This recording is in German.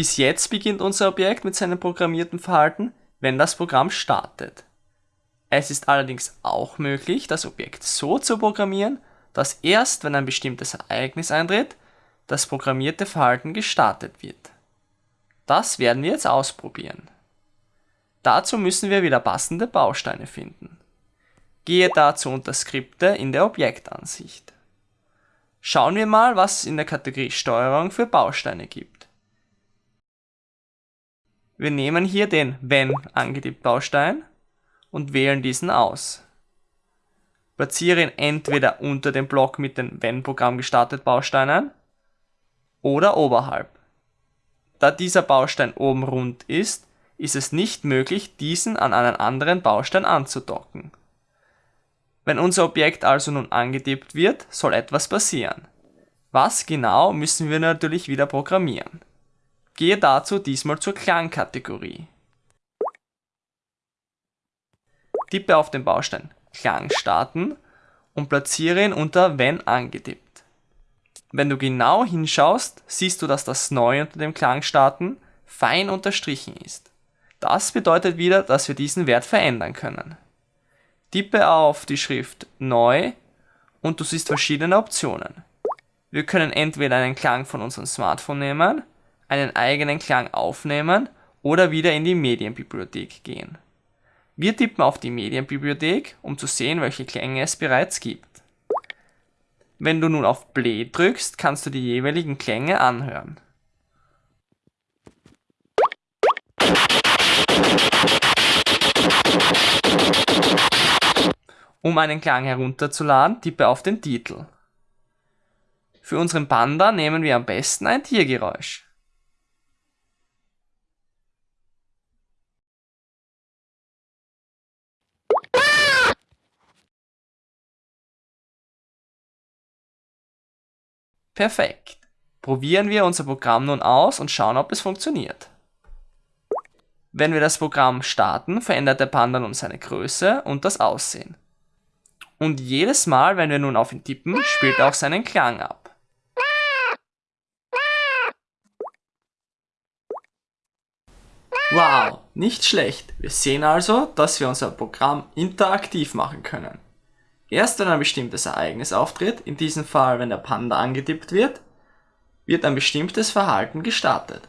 Bis jetzt beginnt unser Objekt mit seinem programmierten Verhalten, wenn das Programm startet. Es ist allerdings auch möglich, das Objekt so zu programmieren, dass erst wenn ein bestimmtes Ereignis eintritt, das programmierte Verhalten gestartet wird. Das werden wir jetzt ausprobieren. Dazu müssen wir wieder passende Bausteine finden. Gehe dazu unter Skripte in der Objektansicht. Schauen wir mal, was es in der Kategorie Steuerung für Bausteine gibt. Wir nehmen hier den Wenn angetippt Baustein und wählen diesen aus. Platziere ihn entweder unter dem Block mit den Wenn Programm gestartet Bausteinen oder oberhalb. Da dieser Baustein oben rund ist, ist es nicht möglich, diesen an einen anderen Baustein anzudocken. Wenn unser Objekt also nun angetippt wird, soll etwas passieren. Was genau müssen wir natürlich wieder programmieren. Gehe dazu diesmal zur Klangkategorie. Tippe auf den Baustein Klang starten und platziere ihn unter Wenn angetippt. Wenn du genau hinschaust, siehst du, dass das Neue unter dem Klang starten fein unterstrichen ist. Das bedeutet wieder, dass wir diesen Wert verändern können. Tippe auf die Schrift Neu und du siehst verschiedene Optionen. Wir können entweder einen Klang von unserem Smartphone nehmen, einen eigenen Klang aufnehmen oder wieder in die Medienbibliothek gehen. Wir tippen auf die Medienbibliothek, um zu sehen, welche Klänge es bereits gibt. Wenn du nun auf Play drückst, kannst du die jeweiligen Klänge anhören. Um einen Klang herunterzuladen, tippe auf den Titel. Für unseren Panda nehmen wir am besten ein Tiergeräusch. Perfekt. Probieren wir unser Programm nun aus und schauen, ob es funktioniert. Wenn wir das Programm starten, verändert der Panda nun seine Größe und das Aussehen. Und jedes Mal, wenn wir nun auf ihn tippen, spielt er auch seinen Klang ab. Wow, nicht schlecht. Wir sehen also, dass wir unser Programm interaktiv machen können. Erst wenn ein bestimmtes Ereignis auftritt, in diesem Fall wenn der Panda angetippt wird, wird ein bestimmtes Verhalten gestartet.